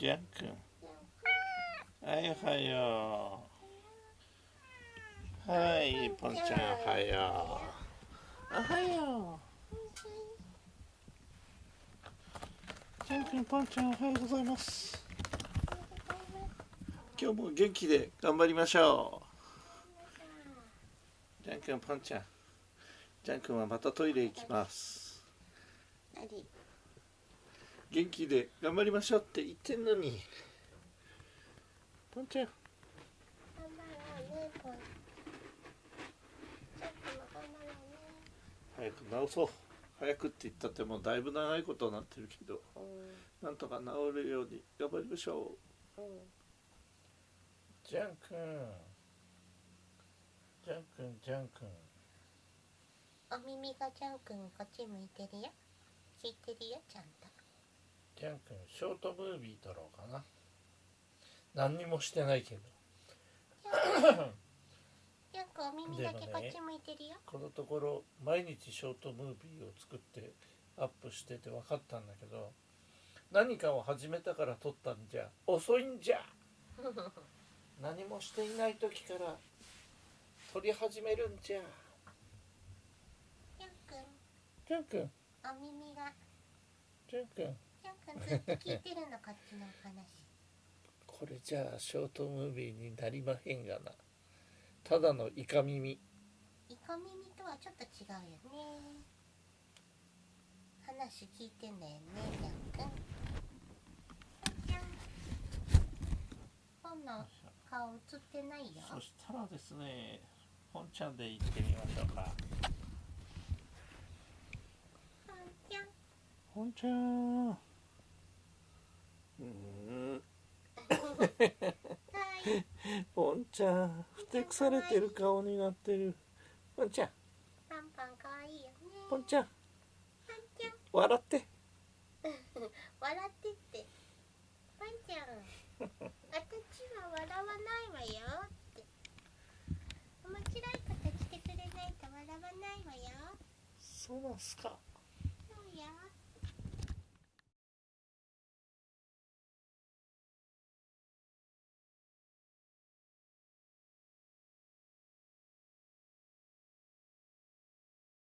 ジャン君はいおはようはいポンちゃんおはようおはようジャン君ポンちゃんおはようございます今日も元気で頑張りましょう。ジャン君ポンちゃんジャン君はまたトイレ行きます。何？元気で頑張りましょうって言ってんのに。ポンちゃん。早く治そう。早くって言ったってもうだいぶ長いことになってるけど。うなんとか治るように頑張りましょう。んうん。ジャン君。ジャン君ジャン君。お耳がジャン君こっち向いてるよ。聞いてるよちゃんとン君ショートムービー撮ろうかな。何にもしてないけど。ジャン君お耳だけこっち向いてるよ、このところ毎日ショートムービーを作ってアップしてて分かったんだけど何かを始めたから撮ったんじゃ遅いんじゃ。何もしていない時から撮り始めるんじゃ。ジャン君ジャン君お耳が。ジャン君ジャン君ずっと聞いてるのこっちのお話。これじゃあショートムービーになりまへんがな。ただのイカ耳。イカ耳とはちょっと違うよね。話聞いてんだよねジャン君。ジャン本の顔映ってないよ。そしたらですね本ちゃんで行ってみましょうか。ポンちゃん。本ちゃんはいポンちゃんふてくされてる顔になってる。ポンちゃん。パンパン可愛いよね。ポンちゃん。パンちゃん。笑って。笑ってって。パンちゃん。私は笑わないわよって。面白いことしてくれないと笑わないわよ。そうなんすか